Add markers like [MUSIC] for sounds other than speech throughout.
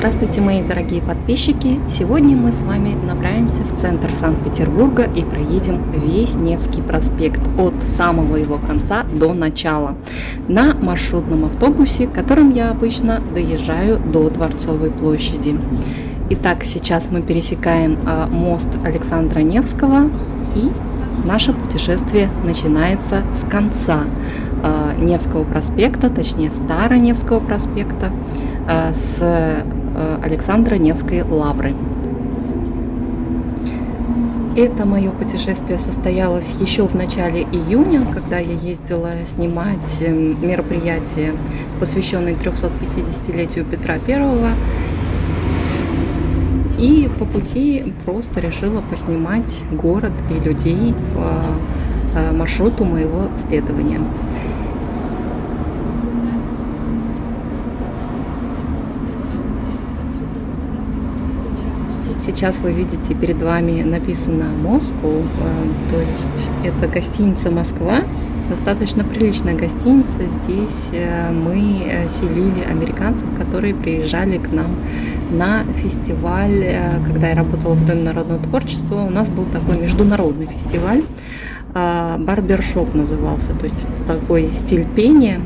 Здравствуйте, мои дорогие подписчики! Сегодня мы с вами направимся в центр Санкт-Петербурга и проедем весь Невский проспект от самого его конца до начала на маршрутном автобусе, которым я обычно доезжаю до Дворцовой площади. Итак, сейчас мы пересекаем а, мост Александра Невского и наше путешествие начинается с конца Невского проспекта, точнее Староневского проспекта, а, с Э, Александра Невской лавры. Это мое путешествие состоялось еще в начале июня, когда я ездила снимать мероприятие, посвященное 350-летию Петра I. И по пути просто решила поснимать город и людей по э, маршруту моего следования. Сейчас вы видите перед вами написано Москву, э, то есть это гостиница Москва, достаточно приличная гостиница. Здесь э, мы э, селили американцев, которые приезжали к нам на фестиваль. Когда я работала в Доме народного творчества, у нас был такой международный фестиваль. Барбершоп назывался, то есть такой стиль пения.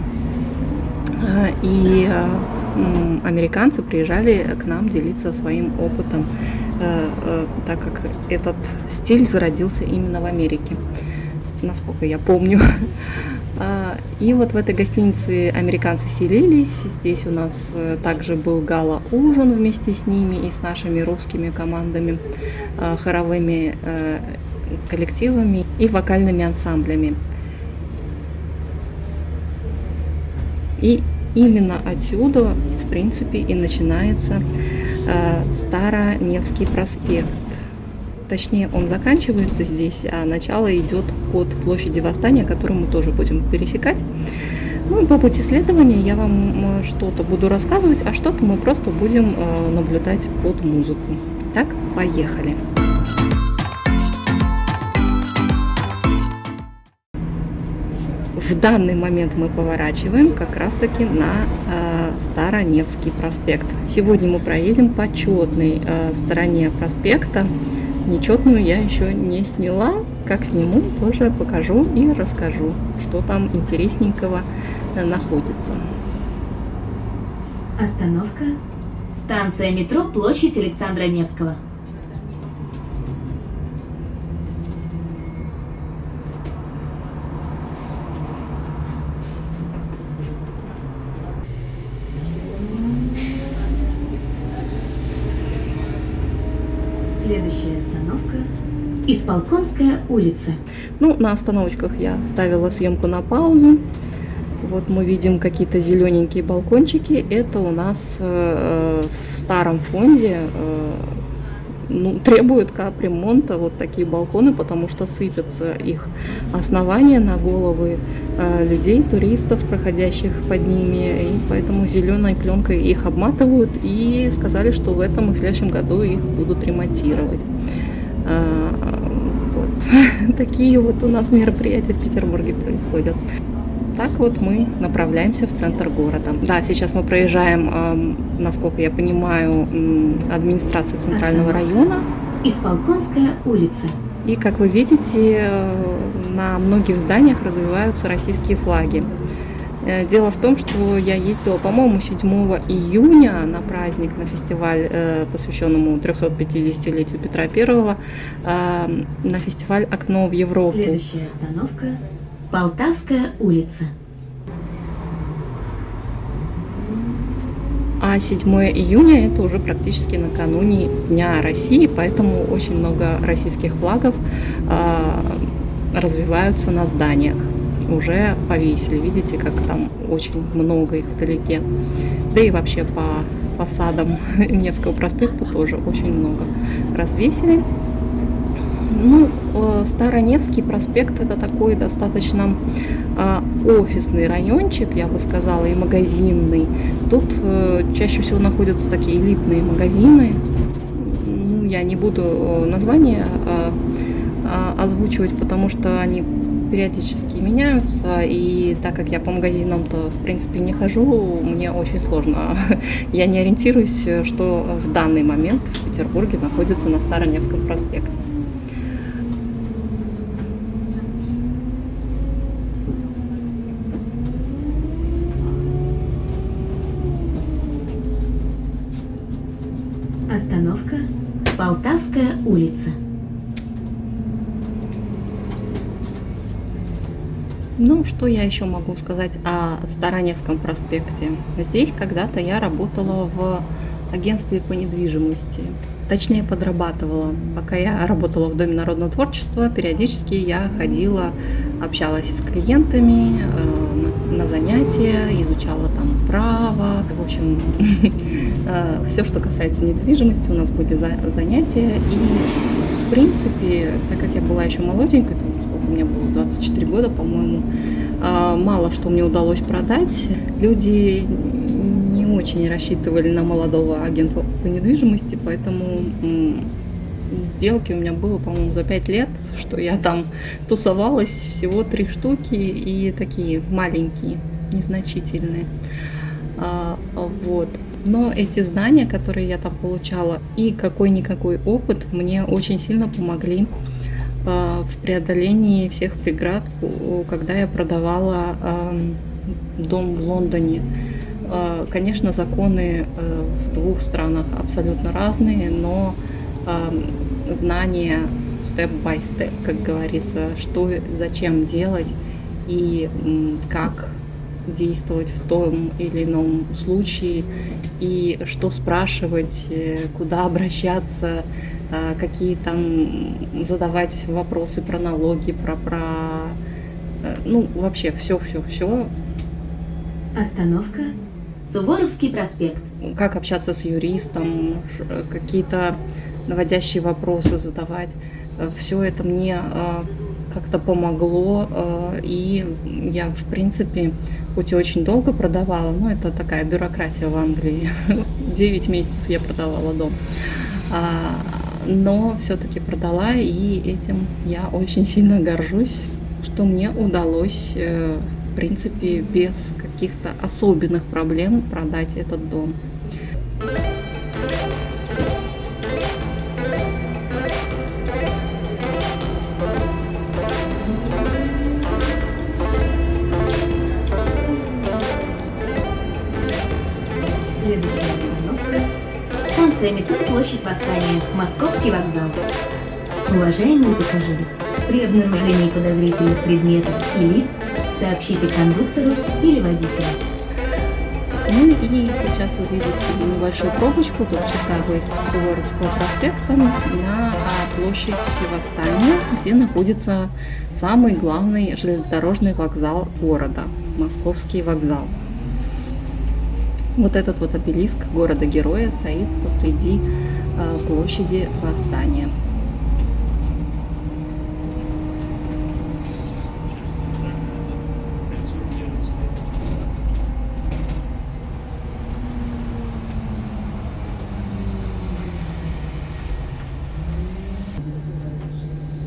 И американцы приезжали к нам делиться своим опытом так как этот стиль зародился именно в Америке, насколько я помню. [LAUGHS] А, и вот в этой гостинице американцы селились. Здесь у нас э, также был гала-ужин вместе с ними и с нашими русскими командами, хоровыми коллективами и вокальными ансамблями. И именно отсюда, в принципе, и начинается Э, Староневский проспект. Точнее, он заканчивается здесь, а начало идет от площади Восстания, которую мы тоже будем пересекать. Ну и по пути следования я вам э, что-то буду рассказывать, а что-то мы просто будем э, наблюдать под музыку. Так, поехали! В данный момент мы поворачиваем как раз таки на э, Староневский проспект. Сегодня мы проедем по четной э, стороне проспекта. Нечетную я еще не сняла. Как сниму, тоже покажу и расскажу, что там интересненького э, находится. Остановка. Станция метро Площадь Александра Невского. Следующая остановка – Исполкомская улица. Ну, на остановочках я ставила съемку на паузу. Вот мы видим какие-то зелененькие балкончики. Это у нас э, в старом фонде э, ну, требуют капремонта вот такие балконы, потому что сыпятся их основания на головы э, людей, туристов, проходящих под ними, и поэтому зеленой пленкой их обматывают и сказали, что в этом и в следующем году их будут ремонтировать. Э. [LAUGHS] Такие вот у нас мероприятия в Петербурге происходят. Так вот мы направляемся в центр города. Да, сейчас мы проезжаем, насколько я понимаю, администрацию центрального района. Исполкомская улица. И, как вы видите, э, на многих зданиях развиваются российские флаги. Э, дело в том, что я ездила, по-моему, 7 июня на праздник, на фестиваль, э, посвященному 350-летию Петра I, на фестиваль «Окно в Европу». Следующая остановка Полтавская улица. А 7 июня это уже практически накануне Дня России, поэтому очень много российских флагов э, развиваются на зданиях. Уже повесили, видите, как там очень много их вдалеке. Да и вообще по фасадам [LAUGHS] Невского проспекта тоже очень много развесили. Ну, э, Староневский проспект это такой достаточно а, офисный райончик, я бы сказала, и магазинный. Тут э, чаще всего находятся такие элитные магазины. Ну, я не буду э, названия а, а, озвучивать, потому что они периодически меняются, и так как я по магазинам-то, в принципе, не хожу, мне очень сложно. [LAUGHS] Я не ориентируюсь, что в данный момент в Петербурге находится на Староневском проспекте. Остановка Полтавская улица. Ну, что я еще могу сказать о Староневском проспекте? Здесь когда-то я работала в агентстве по недвижимости. Точнее, подрабатывала. Пока я работала в Доме народного творчества, периодически я ходила, общалась с клиентами э, на, занятия, изучала там право. В общем, [LAUGHS] э, все, что касается недвижимости, у нас были за, занятия. И, в принципе, так как я была еще молоденькой, мне было, 24 года, по-моему, э, мало что мне удалось продать. Люди очень рассчитывали на молодого агента по недвижимости, поэтому сделки у меня было, по-моему, за 5 лет, что я там тусовалась, всего три штуки и такие маленькие, незначительные. А, вот. Но эти знания, которые я там получала, и какой-никакой опыт мне очень сильно помогли а, в преодолении всех преград, когда я продавала дом в Лондоне. Э, конечно, законы э, в двух странах абсолютно разные, но знания степ-бай-степ, как говорится, что, зачем делать и как действовать в том или ином случае, и что спрашивать, э, куда обращаться, какие там задавать вопросы про налоги, про, про ну, вообще все, все, все. Остановка Суворовский проспект. Как общаться с юристом, какие-то наводящие вопросы задавать. Э, Все это мне э, как-то помогло, э, и я, в принципе, хоть и очень долго продавала, но это такая бюрократия в Англии. [LAUGHS] 9 месяцев я продавала дом. Но все-таки продала, и этим я очень сильно горжусь, что мне удалось в принципе, без каких-то особенных проблем продать этот дом. Станция метро Площадь Восстания. Московский вокзал. Уважаемые пассажиры, при обнаружении подозрительных предметов и лиц сообщите кондуктору или водителю. Ну и сейчас вы видите небольшую пробочку до Чикаго с Суворовского проспекта на площадь Восстания, где находится самый главный железнодорожный вокзал города, Московский вокзал. Вот этот вот обелиск города-героя стоит посреди а, площади Восстания.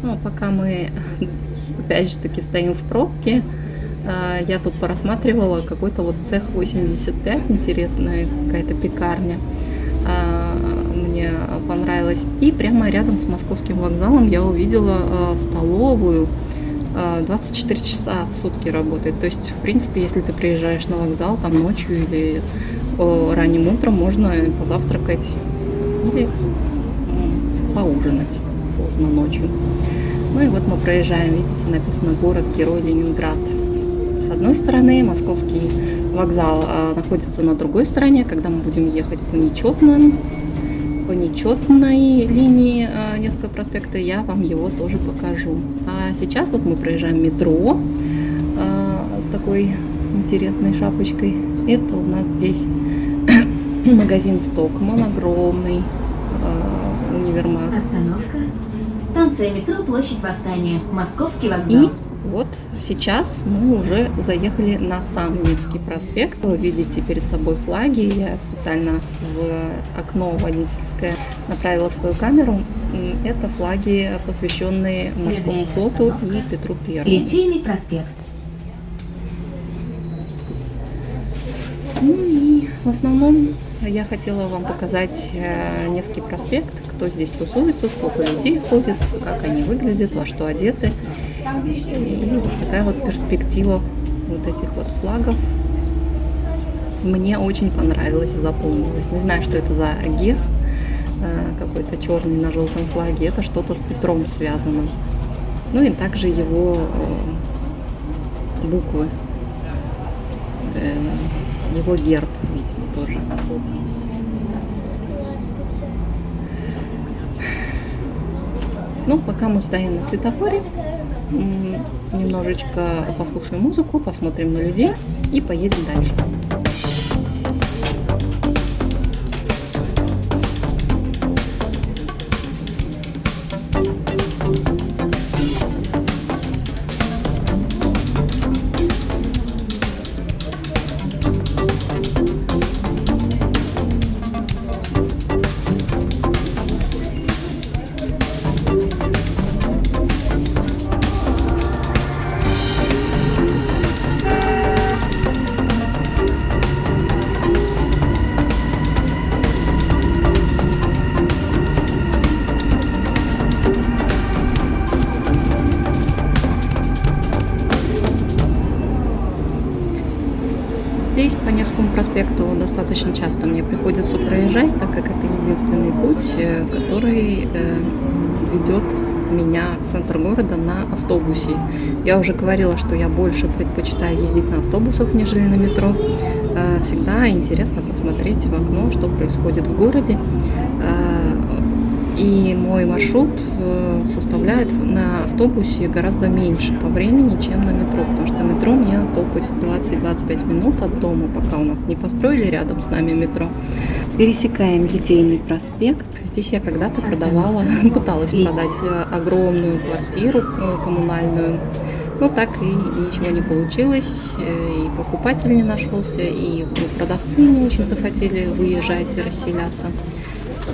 Ну, а пока мы, опять же таки, стоим в пробке, я тут порассматривала какой-то вот цех 85, интересная какая-то пекарня. А, мне понравилось. И прямо рядом с московским вокзалом я увидела а, столовую. 24 часа в сутки работает. То есть, в принципе, если ты приезжаешь на вокзал там ночью или ранним утром, можно позавтракать или поужинать поздно ночью. Ну и вот мы проезжаем, видите, написано город-герой Ленинград. С одной стороны, московский вокзал а, находится на другой стороне, когда мы будем ехать по нечетным, по нечетной линии а, Невского проспекта, я вам его тоже покажу. А сейчас вот мы проезжаем метро а, с такой интересной шапочкой. Это у нас здесь [CLEARS THROAT] магазин Стокман, огромный универмаг. Остановка Станция метро Площадь Восстания. Московский вокзал. И вот сейчас мы уже заехали на сам Невский проспект. Вы видите перед собой флаги. Я специально в окно водительское направила свою камеру. Это флаги, посвященные морскому флоту и Петру Первому. Литейный проспект. Ну и в основном я хотела вам показать э, Невский проспект, кто здесь тусуется, сколько людей ходит, как они выглядят, во что одеты. И такая вот перспектива вот этих вот флагов мне очень понравилось и запомнилось. Не знаю, что это за герб, э, какой-то черный на желтом флаге. Это что-то с Петром связано. Ну и также его э, буквы, э, его герб, видимо, тоже. Ну, пока мы стоим на светофоре, немножечко послушаем музыку, посмотрим на людей и поедем дальше. Проспекту достаточно часто мне приходится проезжать, так как это единственный путь, э, который э, ведет меня в центр города на автобусе. Я уже говорила, что я больше предпочитаю ездить на автобусах, нежели на метро. Э, всегда интересно посмотреть в окно, что происходит в городе. И мой маршрут э, составляет на автобусе гораздо меньше по времени, чем на метро, потому что метро мне топать 20-25 минут от дома, пока у нас не построили рядом с нами метро. Пересекаем Литейный проспект. Здесь я когда-то продавала, [LAUGHS] пыталась продать э, огромную квартиру э, коммунальную. Но так и ничего не получилось, и покупатель не нашелся, и продавцы не очень захотели выезжать и расселяться.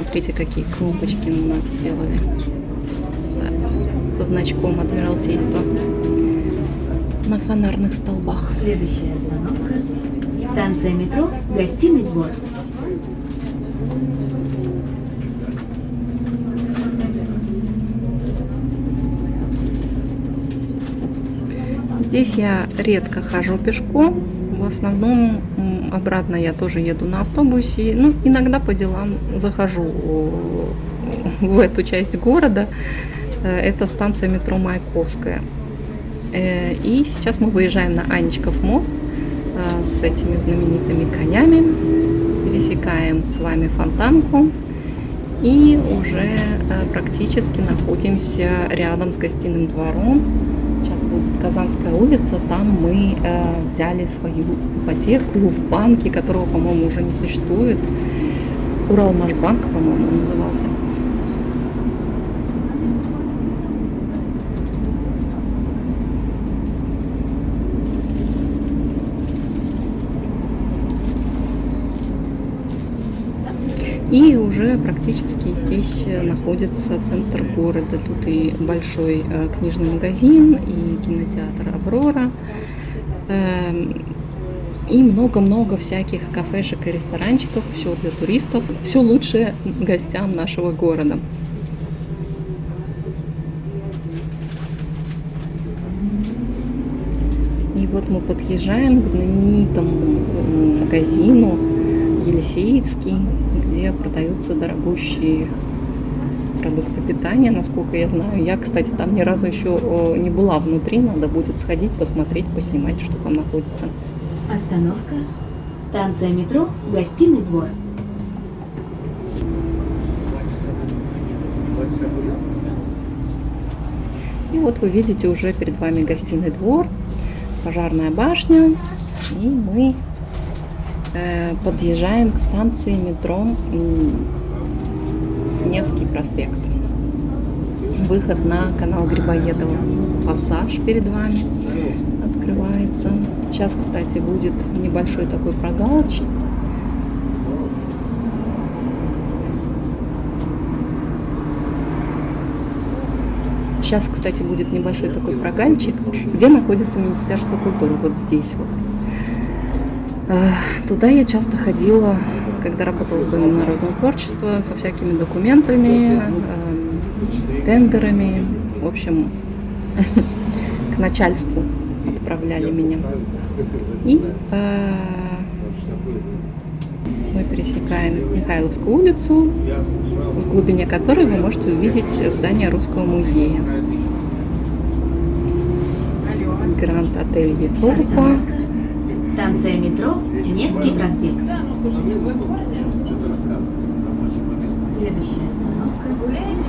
Смотрите, какие кнопочки у нас сделали со, со значком Адмиралтейства на фонарных столбах. Следующая остановка. Станция метро «Гостиный двор». Здесь я редко хожу пешком, в основном обратно я тоже еду на автобусе. Ну, иногда по делам захожу в эту часть города. Э, это станция метро Маяковская. Э, и сейчас мы выезжаем на Анечков мост э, с этими знаменитыми конями. Пересекаем с вами фонтанку. И уже практически находимся рядом с гостиным двором будет Казанская улица, там мы э, взяли свою ипотеку в банке, которого, по-моему, уже не существует. Уралмашбанк, по-моему, назывался. И уже практически здесь находится центр города. Тут и большой э, книжный магазин, и кинотеатр «Аврора», эм, и много-много всяких кафешек и ресторанчиков. Все для туристов, все лучшее гостям нашего города. И вот мы подъезжаем к знаменитому магазину Елисеевский, где продаются дорогущие продукты питания, насколько я знаю. Я, кстати, там ни разу еще не была внутри, надо будет сходить, посмотреть, поснимать, что там находится. Остановка. Станция метро «Гостиный двор». И вот вы видите уже перед вами гостиный двор, пожарная башня, и мы Э, Э, подъезжаем к станции метро Невский проспект. Выход на канал Грибоедова. Пассаж перед вами открывается. Сейчас, кстати, будет небольшой такой прогалочек. Сейчас, кстати, будет небольшой такой прогальчик, где находится Министерство культуры, вот здесь вот. Туда я часто ходила, когда работала в Доме народного творчества, со всякими документами, э, тендерами, в общем, [LAUGHS] к начальству отправляли меня. И э, мы пересекаем Михайловскую улицу, в глубине которой вы можете увидеть здание Русского музея. Гранд Отель Европа. Станция метро Невский проспект. Следующая остановка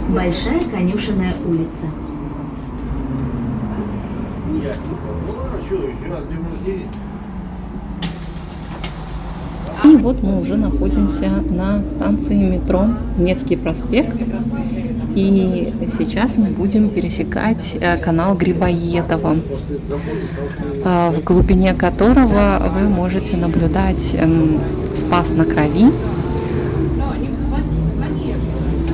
Большая конюшенная улица. Что, еще раз 99? И вот мы уже находимся на станции метро Невский проспект. И сейчас мы будем пересекать э, канал Грибоедова, э, в глубине которого вы можете наблюдать эм, Спас на Крови.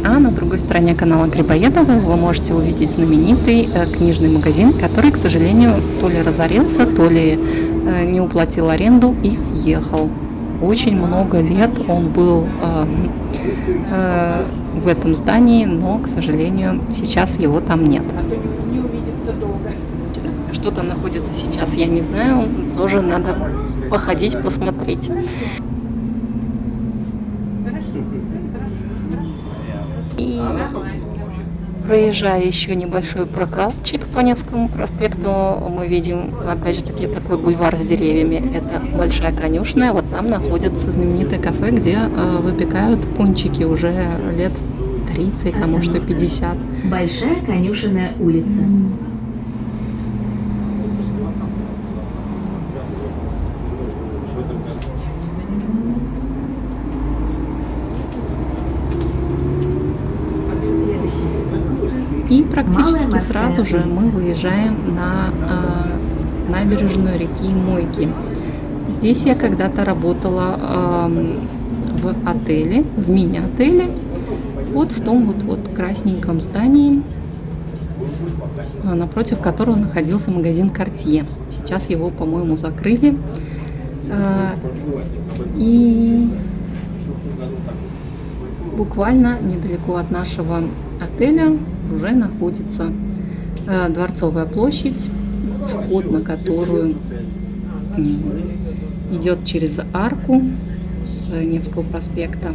А на другой стороне канала Грибоедова вы можете увидеть знаменитый э, книжный магазин, который, к сожалению, то ли разорился, то ли не уплатил аренду и съехал очень много лет он был в этом здании, но, к сожалению, сейчас его там нет. Что там находится сейчас, я не знаю, тоже надо походить, посмотреть. И Проезжая еще небольшой прокатчик по Невскому проспекту, мы видим, опять же таки, такой бульвар с деревьями. Это большая конюшная. Вот там находится знаменитое кафе, где э, выпекают пончики уже лет 30, а может и 50. Большая конюшенная улица. И практически сразу же мы выезжаем на э, набережную реки Мойки. Здесь я когда-то работала э, в отеле, в мини-отеле, вот в том вот, вот красненьком здании, напротив которого находился магазин Cartier. Сейчас его, по-моему, закрыли. Э, и буквально недалеко от нашего отеля уже находится Дворцовая площадь, вход на которую идет через арку с Невского проспекта.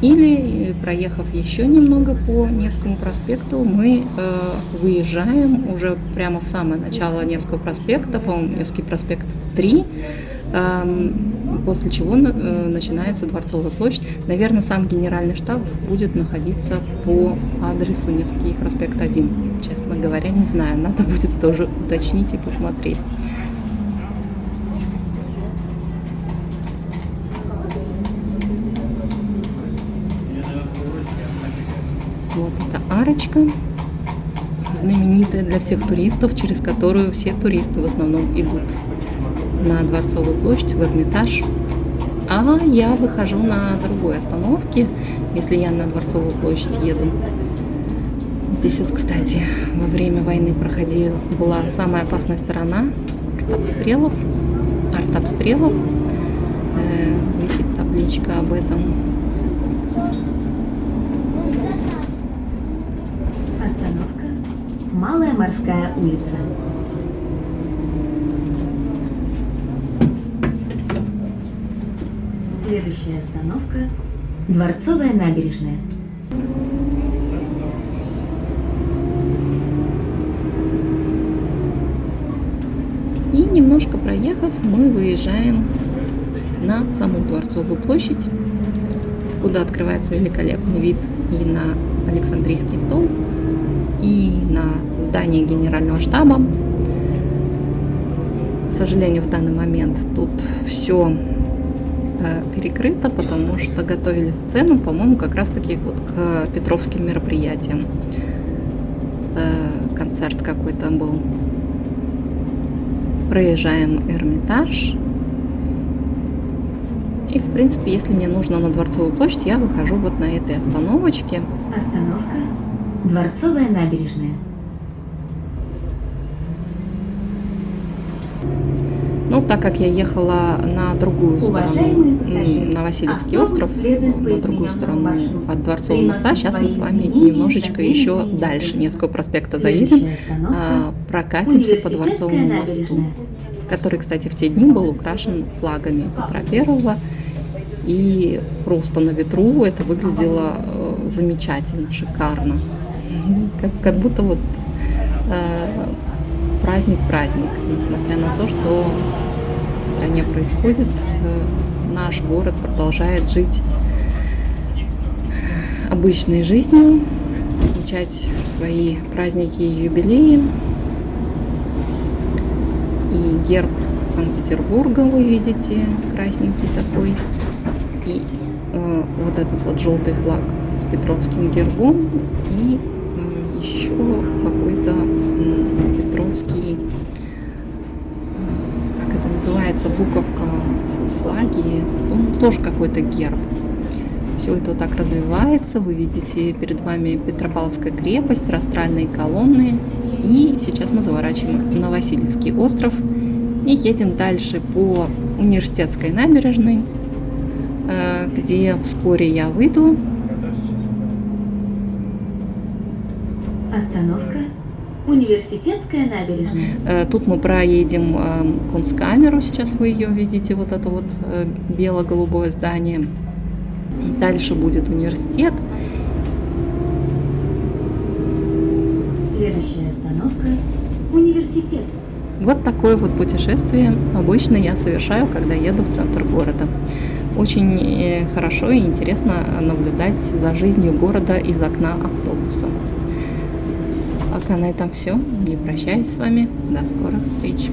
Или, э, проехав еще немного по Невскому проспекту, мы э, выезжаем уже прямо в самое начало Невского проспекта, по-моему, Невский проспект 3, Эм, после чего э, начинается Дворцовая площадь. Наверное, сам генеральный штаб будет находиться по адресу Невский проспект 1. Честно говоря, не знаю, надо будет тоже уточнить и посмотреть. Вот эта арочка знаменитая для всех туристов, через которую все туристы в основном идут на Дворцовую площадь, в Эрмитаж. А я выхожу на другой остановке, если я на Дворцовую площадь еду. Здесь вот, кстати, во время войны проходила, была самая опасная сторона артобстрелов. Артобстрелов. Э, висит табличка об этом. Остановка Малая морская улица. Следующая остановка – Дворцовая набережная. И немножко проехав, мы выезжаем на саму Дворцовую площадь, куда открывается великолепный вид и на Александрийский стол, и на здание Генерального штаба. К сожалению, в данный момент тут все перекрыто, потому что готовили сцену, по-моему, как раз-таки вот к петровским мероприятиям. Э, концерт какой-то был. Проезжаем Эрмитаж. И, в принципе, если мне нужно на Дворцовую площадь, я выхожу вот на этой остановочке. Остановка Дворцовая набережная. Ну, так как я ехала на другую сторону, на Васильевский автобус остров, по на другую сторону от Дворцового моста, сейчас мы с вами немножечко еще дальше. Невского проспекта заедем, а, прокатимся по Дворцовому мосту, который, кстати, в те дни был украшен флагами Петра Первого. И просто на ветру это выглядело э, замечательно, шикарно. Как, как будто вот э, праздник-праздник, несмотря на то, что в стране происходит, э, наш город продолжает жить обычной жизнью, отмечать свои праздники и юбилеи. И герб Санкт-Петербурга вы видите, красненький такой. И э, вот этот вот желтый флаг с Петровским гербом и м, еще какой-то э, как это называется, буковка в флаге, ну, тоже какой-то герб. Все это вот так развивается. Вы видите перед вами Петропавловская крепость, растральные колонны. И сейчас мы заворачиваем на Васильевский остров и едем дальше по университетской набережной, э, где вскоре я выйду. Остановка. Университетская набережная. Э, Тут мы проедем э, Кунсткамеру, сейчас вы ее видите, вот это вот э, бело-голубое здание. Дальше будет университет. Следующая остановка. Университет. Вот такое вот путешествие обычно я совершаю, когда еду в центр города. Очень хорошо и интересно наблюдать за жизнью города из окна автобуса. Пока на этом все. Не прощаюсь с вами. До скорых встреч.